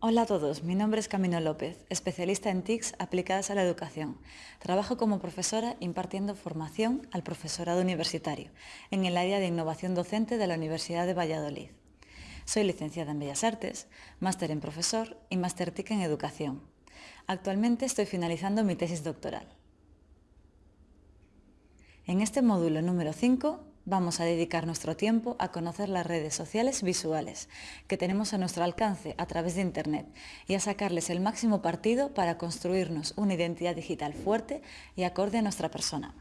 Hola a todos, mi nombre es Camino López, especialista en TICs aplicadas a la educación. Trabajo como profesora impartiendo formación al profesorado universitario en el área de innovación docente de la Universidad de Valladolid. Soy licenciada en Bellas Artes, máster en profesor y máster TIC en educación. Actualmente estoy finalizando mi tesis doctoral. En este módulo número 5 vamos a dedicar nuestro tiempo a conocer las redes sociales visuales que tenemos a nuestro alcance a través de Internet y a sacarles el máximo partido para construirnos una identidad digital fuerte y acorde a nuestra persona.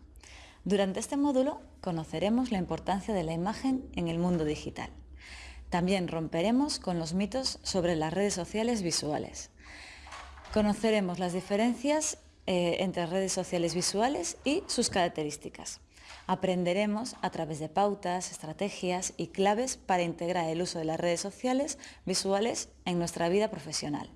Durante este módulo conoceremos la importancia de la imagen en el mundo digital. También romperemos con los mitos sobre las redes sociales visuales. Conoceremos las diferencias eh, entre redes sociales visuales y sus características. Aprenderemos a través de pautas, estrategias y claves para integrar el uso de las redes sociales visuales en nuestra vida profesional.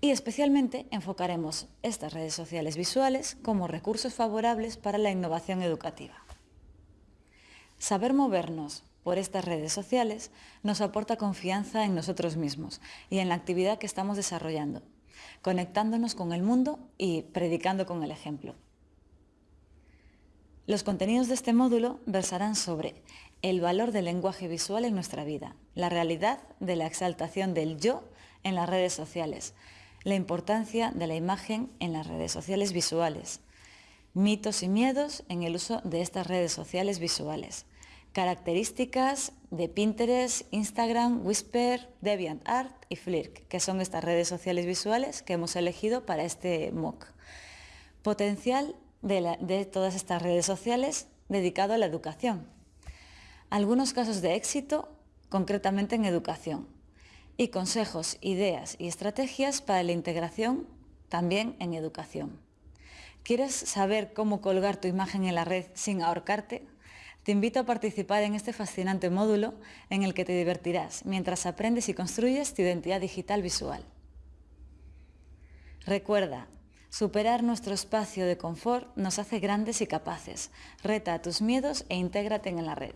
Y especialmente enfocaremos estas redes sociales visuales como recursos favorables para la innovación educativa. Saber movernos por estas redes sociales nos aporta confianza en nosotros mismos y en la actividad que estamos desarrollando, conectándonos con el mundo y predicando con el ejemplo. Los contenidos de este módulo versarán sobre el valor del lenguaje visual en nuestra vida, la realidad de la exaltación del yo en las redes sociales, la importancia de la imagen en las redes sociales visuales, mitos y miedos en el uso de estas redes sociales visuales, características de Pinterest, Instagram, Whisper, DeviantArt y Flirk, que son estas redes sociales visuales que hemos elegido para este MOOC. Potencial de, todas estas redes sociales dedicado a la educación. Algunos casos de éxito, concretamente en educación, y consejos, ideas y estrategias para la integración también en educación. ¿Quieres saber cómo colgar tu imagen en la red sin ahorcarte? Te invito a participar en este fascinante módulo en el que te divertirás mientras aprendes y construyes tu identidad digital visual. Recuerda, Superar nuestro espacio de confort nos hace grandes y capaces. Reta tus miedos e intégrate en la red.